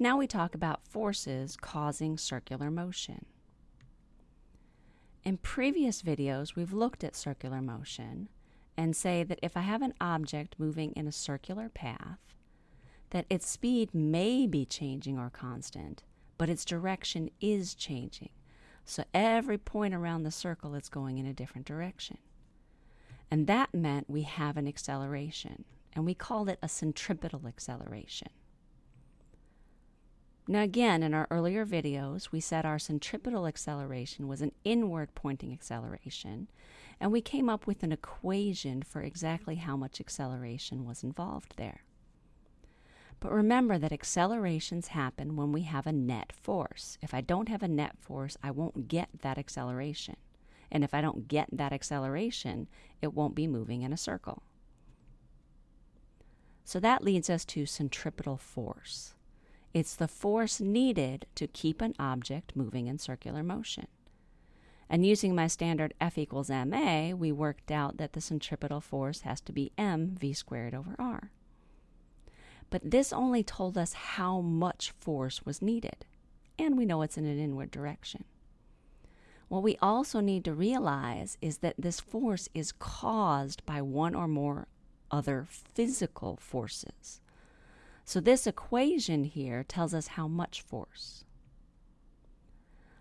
Now we talk about forces causing circular motion. In previous videos, we've looked at circular motion and say that if I have an object moving in a circular path, that its speed may be changing or constant, but its direction is changing. So every point around the circle is going in a different direction. And that meant we have an acceleration, and we called it a centripetal acceleration. Now, again, in our earlier videos, we said our centripetal acceleration was an inward pointing acceleration, and we came up with an equation for exactly how much acceleration was involved there. But remember that accelerations happen when we have a net force. If I don't have a net force, I won't get that acceleration. And if I don't get that acceleration, it won't be moving in a circle. So that leads us to centripetal force. It's the force needed to keep an object moving in circular motion. And using my standard F equals ma, we worked out that the centripetal force has to be m v squared over r. But this only told us how much force was needed, and we know it's in an inward direction. What we also need to realize is that this force is caused by one or more other physical forces. So this equation here tells us how much force.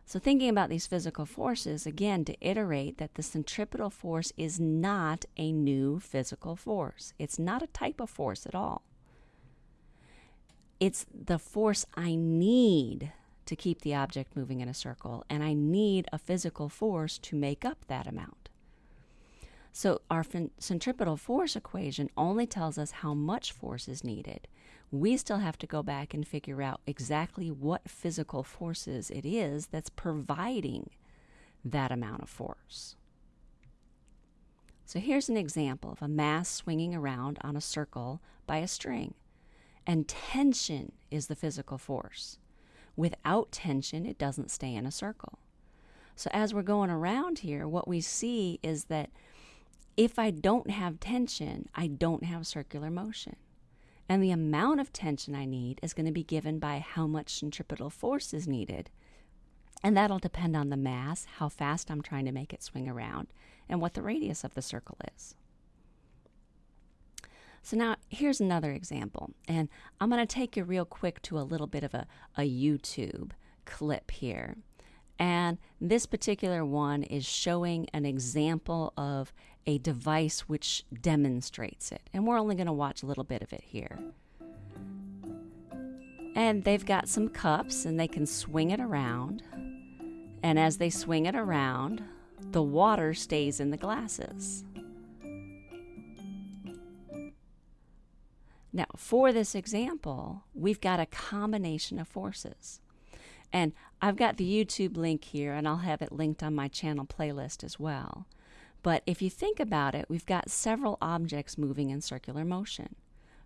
So thinking about these physical forces, again, to iterate that the centripetal force is not a new physical force. It's not a type of force at all. It's the force I need to keep the object moving in a circle, and I need a physical force to make up that amount. So our centripetal force equation only tells us how much force is needed. We still have to go back and figure out exactly what physical forces it is that's providing that amount of force. So here's an example of a mass swinging around on a circle by a string. And tension is the physical force. Without tension, it doesn't stay in a circle. So as we're going around here, what we see is that if I don't have tension, I don't have circular motion. And the amount of tension I need is going to be given by how much centripetal force is needed. And that'll depend on the mass, how fast I'm trying to make it swing around, and what the radius of the circle is. So now here's another example, and I'm going to take you real quick to a little bit of a, a YouTube clip here. And this particular one is showing an example of a device which demonstrates it. And we're only going to watch a little bit of it here. And they've got some cups and they can swing it around. And as they swing it around, the water stays in the glasses. Now, for this example, we've got a combination of forces. And I've got the YouTube link here, and I'll have it linked on my channel playlist as well. But if you think about it, we've got several objects moving in circular motion.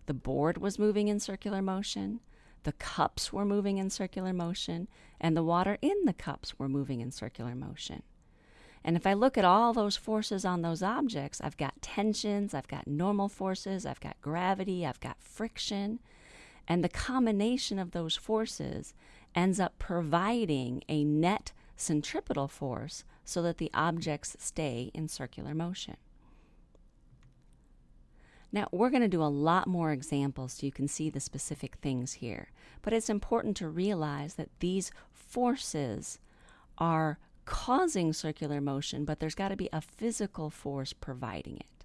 The board was moving in circular motion, the cups were moving in circular motion, and the water in the cups were moving in circular motion. And if I look at all those forces on those objects, I've got tensions, I've got normal forces, I've got gravity, I've got friction. And the combination of those forces ends up providing a net centripetal force so that the objects stay in circular motion. Now, we're going to do a lot more examples so you can see the specific things here. But it's important to realize that these forces are causing circular motion, but there's got to be a physical force providing it.